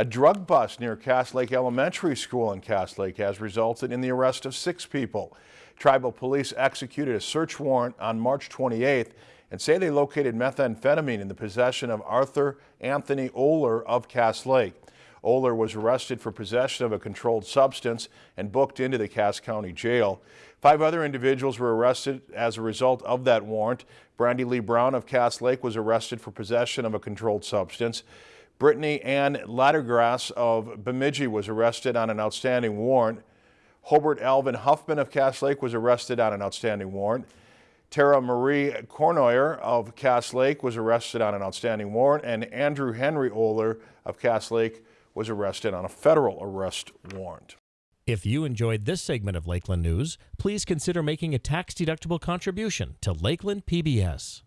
A drug bust near Cass Lake Elementary School in Cass Lake has resulted in the arrest of six people. Tribal police executed a search warrant on March 28th and say they located methamphetamine in the possession of Arthur Anthony Oler of Cass Lake. Oler was arrested for possession of a controlled substance and booked into the Cass County Jail. Five other individuals were arrested as a result of that warrant. Brandy Lee Brown of Cass Lake was arrested for possession of a controlled substance. Brittany Ann Laddergrass of Bemidji was arrested on an outstanding warrant. Hobart Alvin Huffman of Cass Lake was arrested on an outstanding warrant. Tara Marie Cornoyer of Cass Lake was arrested on an outstanding warrant, and Andrew Henry Oler of Cass Lake was arrested on a federal arrest warrant. If you enjoyed this segment of Lakeland News, please consider making a tax-deductible contribution to Lakeland PBS.